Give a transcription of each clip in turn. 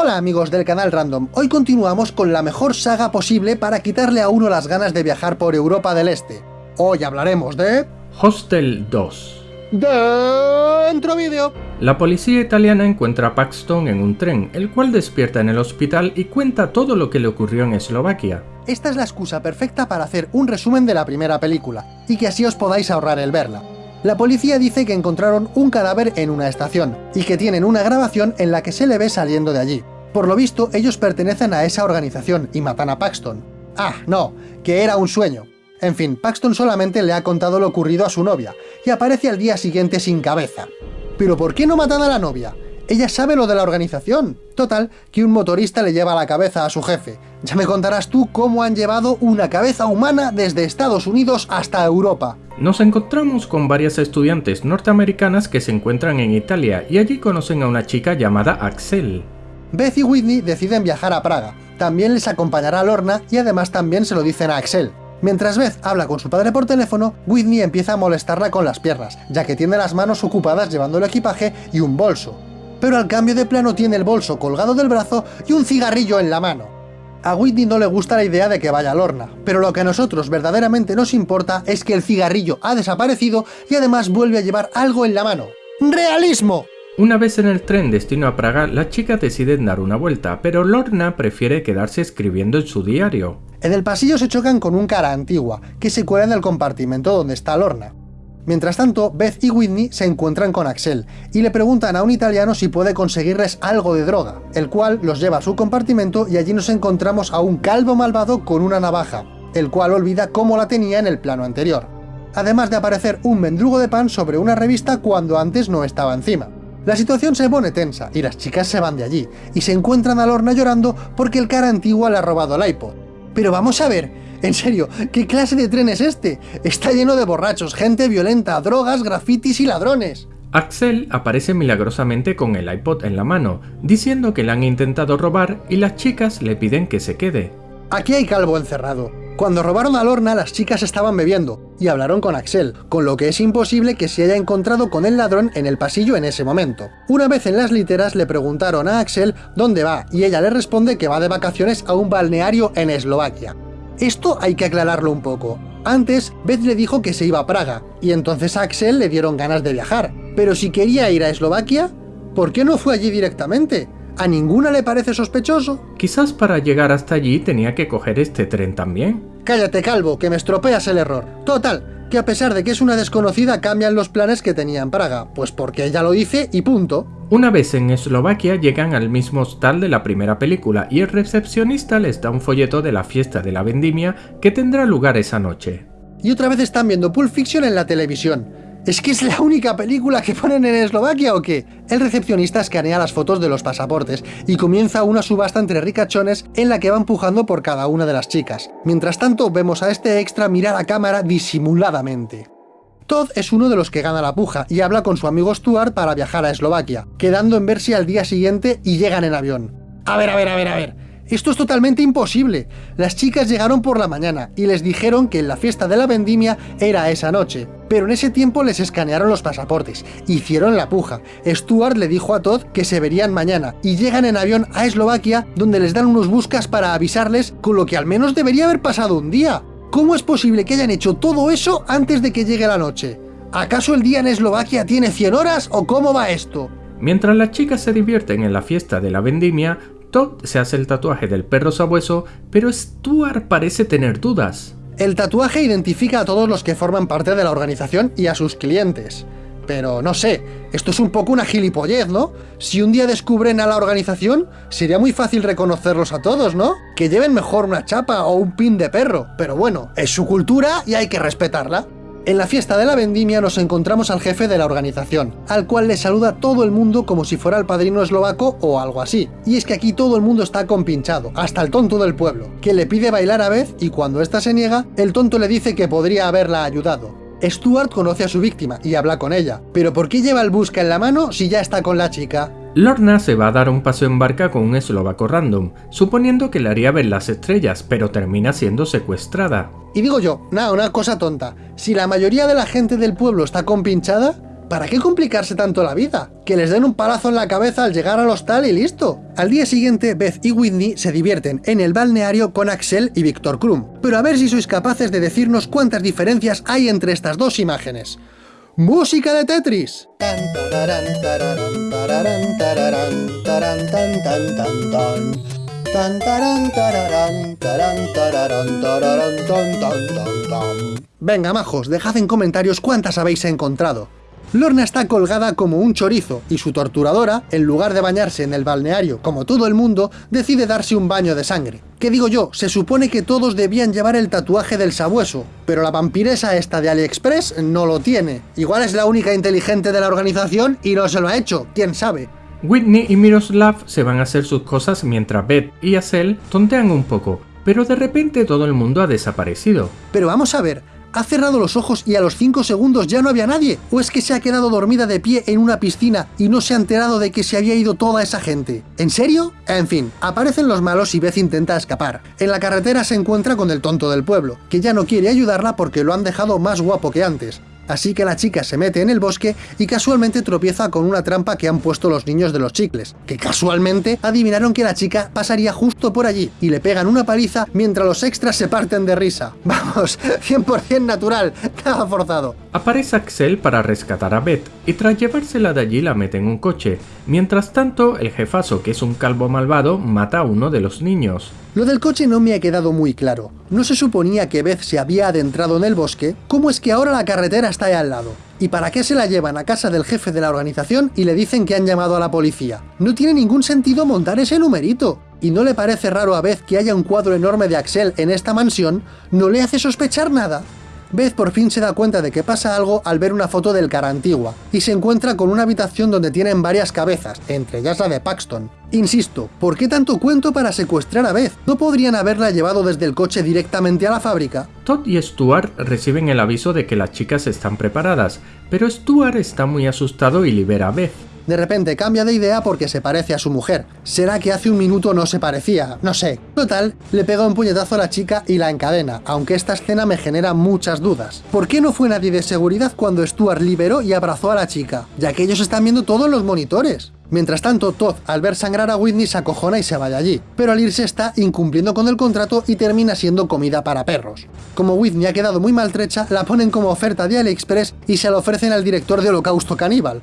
Hola amigos del canal Random, hoy continuamos con la mejor saga posible para quitarle a uno las ganas de viajar por Europa del Este. Hoy hablaremos de... Hostel 2 Dentro vídeo. La policía italiana encuentra a Paxton en un tren, el cual despierta en el hospital y cuenta todo lo que le ocurrió en Eslovaquia. Esta es la excusa perfecta para hacer un resumen de la primera película, y que así os podáis ahorrar el verla. La policía dice que encontraron un cadáver en una estación, y que tienen una grabación en la que se le ve saliendo de allí. Por lo visto, ellos pertenecen a esa organización y matan a Paxton. Ah, no, que era un sueño. En fin, Paxton solamente le ha contado lo ocurrido a su novia, y aparece al día siguiente sin cabeza. ¿Pero por qué no matan a la novia? Ella sabe lo de la organización. Total, que un motorista le lleva la cabeza a su jefe. Ya me contarás tú cómo han llevado una cabeza humana desde Estados Unidos hasta Europa. Nos encontramos con varias estudiantes norteamericanas que se encuentran en Italia y allí conocen a una chica llamada Axel. Beth y Whitney deciden viajar a Praga. También les acompañará Lorna y además también se lo dicen a Axel. Mientras Beth habla con su padre por teléfono, Whitney empieza a molestarla con las piernas, ya que tiene las manos ocupadas llevando el equipaje y un bolso pero al cambio de plano tiene el bolso colgado del brazo y un cigarrillo en la mano. A Whitney no le gusta la idea de que vaya a Lorna, pero lo que a nosotros verdaderamente nos importa es que el cigarrillo ha desaparecido y además vuelve a llevar algo en la mano. ¡Realismo! Una vez en el tren destino a Praga, las chicas deciden dar una vuelta, pero Lorna prefiere quedarse escribiendo en su diario. En el pasillo se chocan con un cara antigua, que se cuela en el compartimento donde está Lorna. Mientras tanto, Beth y Whitney se encuentran con Axel, y le preguntan a un italiano si puede conseguirles algo de droga, el cual los lleva a su compartimento y allí nos encontramos a un calvo malvado con una navaja, el cual olvida cómo la tenía en el plano anterior. Además de aparecer un mendrugo de pan sobre una revista cuando antes no estaba encima. La situación se pone tensa, y las chicas se van de allí, y se encuentran a Lorna llorando porque el cara antiguo le ha robado el iPod. Pero vamos a ver, en serio, ¿qué clase de tren es este? Está lleno de borrachos, gente violenta, drogas, grafitis y ladrones. Axel aparece milagrosamente con el iPod en la mano, diciendo que le han intentado robar y las chicas le piden que se quede. Aquí hay calvo encerrado. Cuando robaron a Lorna, las chicas estaban bebiendo, y hablaron con Axel, con lo que es imposible que se haya encontrado con el ladrón en el pasillo en ese momento. Una vez en las literas le preguntaron a Axel dónde va, y ella le responde que va de vacaciones a un balneario en Eslovaquia. Esto hay que aclararlo un poco. Antes, Beth le dijo que se iba a Praga, y entonces a Axel le dieron ganas de viajar. Pero si quería ir a Eslovaquia, ¿por qué no fue allí directamente? ¿A ninguna le parece sospechoso? Quizás para llegar hasta allí tenía que coger este tren también. Cállate, calvo, que me estropeas el error. Total, que a pesar de que es una desconocida cambian los planes que tenía en Praga, pues porque ella lo dice y punto. Una vez en Eslovaquia llegan al mismo hostal de la primera película y el recepcionista les da un folleto de la fiesta de la vendimia que tendrá lugar esa noche. Y otra vez están viendo Pulp Fiction en la televisión. ¿Es que es la única película que ponen en Eslovaquia o qué? El recepcionista escanea las fotos de los pasaportes y comienza una subasta entre ricachones en la que va empujando por cada una de las chicas. Mientras tanto, vemos a este extra mirar a cámara disimuladamente. Todd es uno de los que gana la puja y habla con su amigo Stuart para viajar a Eslovaquia, quedando en verse al día siguiente y llegan en avión. A ver, a ver, a ver, a ver. Esto es totalmente imposible. Las chicas llegaron por la mañana y les dijeron que la fiesta de la vendimia era esa noche. Pero en ese tiempo les escanearon los pasaportes, hicieron la puja. Stuart le dijo a Todd que se verían mañana y llegan en avión a Eslovaquia donde les dan unos buscas para avisarles con lo que al menos debería haber pasado un día. ¿Cómo es posible que hayan hecho todo eso antes de que llegue la noche? ¿Acaso el día en Eslovaquia tiene 100 horas o cómo va esto? Mientras las chicas se divierten en la fiesta de la vendimia, Todd se hace el tatuaje del perro sabueso, pero Stuart parece tener dudas. El tatuaje identifica a todos los que forman parte de la organización y a sus clientes. Pero no sé, esto es un poco una gilipollez, ¿no? Si un día descubren a la organización, sería muy fácil reconocerlos a todos, ¿no? Que lleven mejor una chapa o un pin de perro, pero bueno, es su cultura y hay que respetarla. En la fiesta de la vendimia nos encontramos al jefe de la organización, al cual le saluda todo el mundo como si fuera el padrino eslovaco o algo así. Y es que aquí todo el mundo está compinchado, hasta el tonto del pueblo, que le pide bailar a Beth y cuando ésta se niega, el tonto le dice que podría haberla ayudado. Stuart conoce a su víctima y habla con ella, pero ¿por qué lleva el busca en la mano si ya está con la chica? Lorna se va a dar un paseo en barca con un eslovaco random, suponiendo que le haría ver las estrellas, pero termina siendo secuestrada. Y digo yo, nada, una cosa tonta, si la mayoría de la gente del pueblo está compinchada, ¿Para qué complicarse tanto la vida? Que les den un palazo en la cabeza al llegar al hostal y listo. Al día siguiente, Beth y Whitney se divierten en el balneario con Axel y Víctor Krum. Pero a ver si sois capaces de decirnos cuántas diferencias hay entre estas dos imágenes. ¡Música de Tetris! Venga, majos, dejad en comentarios cuántas habéis encontrado. Lorna está colgada como un chorizo, y su torturadora, en lugar de bañarse en el balneario como todo el mundo, decide darse un baño de sangre. ¿Qué digo yo? Se supone que todos debían llevar el tatuaje del sabueso, pero la vampiresa esta de AliExpress no lo tiene. Igual es la única inteligente de la organización y no se lo ha hecho, quién sabe. Whitney y Miroslav se van a hacer sus cosas mientras Beth y Acel tontean un poco, pero de repente todo el mundo ha desaparecido. Pero vamos a ver, ha cerrado los ojos y a los 5 segundos ya no había nadie? ¿O es que se ha quedado dormida de pie en una piscina y no se ha enterado de que se había ido toda esa gente? ¿En serio? En fin, aparecen los malos y Beth intenta escapar. En la carretera se encuentra con el tonto del pueblo, que ya no quiere ayudarla porque lo han dejado más guapo que antes. Así que la chica se mete en el bosque y casualmente tropieza con una trampa que han puesto los niños de los chicles, que casualmente adivinaron que la chica pasaría justo por allí y le pegan una paliza mientras los extras se parten de risa. Vamos, 100% natural, nada forzado. Aparece Axel para rescatar a Beth y tras llevársela de allí la mete en un coche. Mientras tanto, el jefazo, que es un calvo malvado, mata a uno de los niños. Lo del coche no me ha quedado muy claro. ¿No se suponía que Beth se había adentrado en el bosque? ¿Cómo es que ahora la carretera está ahí al lado? ¿Y para qué se la llevan a casa del jefe de la organización y le dicen que han llamado a la policía? No tiene ningún sentido montar ese numerito. ¿Y no le parece raro a Beth que haya un cuadro enorme de Axel en esta mansión? ¿No le hace sospechar nada? Beth por fin se da cuenta de que pasa algo al ver una foto del cara antigua, y se encuentra con una habitación donde tienen varias cabezas, entre ellas la de Paxton. Insisto, ¿por qué tanto cuento para secuestrar a Beth? ¿No podrían haberla llevado desde el coche directamente a la fábrica? Todd y Stuart reciben el aviso de que las chicas están preparadas, pero Stuart está muy asustado y libera a Beth. De repente cambia de idea porque se parece a su mujer. ¿Será que hace un minuto no se parecía? No sé. Total, le pega un puñetazo a la chica y la encadena, aunque esta escena me genera muchas dudas. ¿Por qué no fue nadie de seguridad cuando Stuart liberó y abrazó a la chica? Ya que ellos están viendo todos los monitores. Mientras tanto, Todd, al ver sangrar a Whitney, se acojona y se va de allí, pero al irse está incumpliendo con el contrato y termina siendo comida para perros. Como Whitney ha quedado muy maltrecha, la ponen como oferta de AliExpress y se la ofrecen al director de Holocausto Caníbal,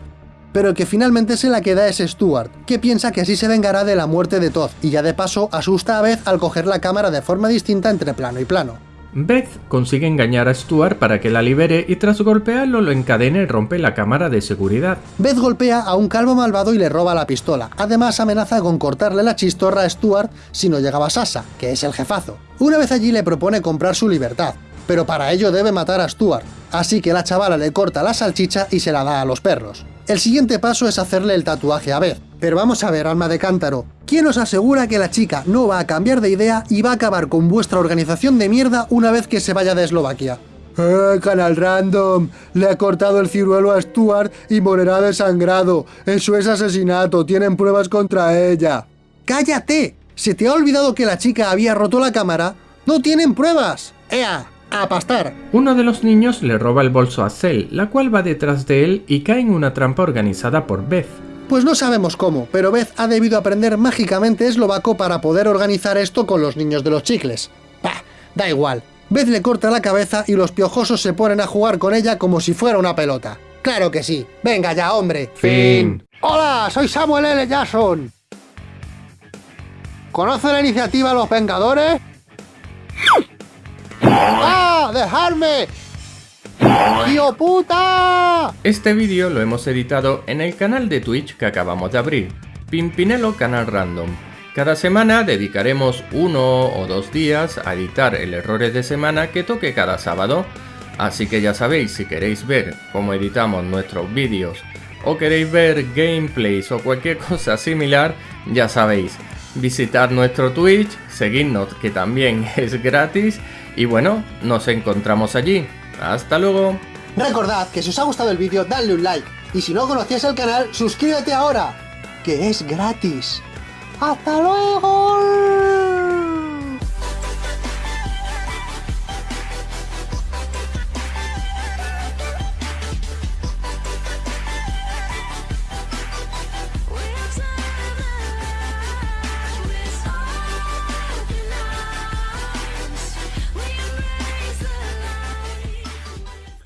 pero el que finalmente se la queda es Stuart, que piensa que así se vengará de la muerte de Todd, y ya de paso asusta a Beth al coger la cámara de forma distinta entre plano y plano. Beth consigue engañar a Stuart para que la libere y tras golpearlo lo encadena y rompe la cámara de seguridad. Beth golpea a un calvo malvado y le roba la pistola. Además amenaza con cortarle la chistorra a Stuart si no llegaba Sasa, que es el jefazo. Una vez allí le propone comprar su libertad, pero para ello debe matar a Stuart, así que la chavala le corta la salchicha y se la da a los perros. El siguiente paso es hacerle el tatuaje a Beth. Pero vamos a ver, alma de cántaro, ¿quién os asegura que la chica no va a cambiar de idea y va a acabar con vuestra organización de mierda una vez que se vaya de Eslovaquia? ¡Eh, canal random! Le ha cortado el ciruelo a Stuart y morirá desangrado. Eso es asesinato, tienen pruebas contra ella. ¡Cállate! ¿Se te ha olvidado que la chica había roto la cámara? ¡No tienen pruebas! ¡Ea! A pastar. Uno de los niños le roba el bolso a Cell, la cual va detrás de él y cae en una trampa organizada por Beth. Pues no sabemos cómo, pero Beth ha debido aprender mágicamente eslovaco para poder organizar esto con los niños de los chicles. Bah, da igual. Beth le corta la cabeza y los piojosos se ponen a jugar con ella como si fuera una pelota. ¡Claro que sí! ¡Venga ya, hombre! Fin. ¡Hola! Soy Samuel L. Jackson. ¿Conoce la iniciativa Los Vengadores? ¡Ah! ¡Dejarme! ¡Tío puta! Este vídeo lo hemos editado en el canal de Twitch que acabamos de abrir, Pimpinelo Canal Random. Cada semana dedicaremos uno o dos días a editar el errores de semana que toque cada sábado. Así que ya sabéis, si queréis ver cómo editamos nuestros vídeos o queréis ver gameplays o cualquier cosa similar, ya sabéis, visitar nuestro Twitch, seguidnos que también es gratis y bueno, nos encontramos allí. ¡Hasta luego! Recordad que si os ha gustado el vídeo, dadle un like. Y si no conocías el canal, suscríbete ahora, que es gratis. ¡Hasta luego!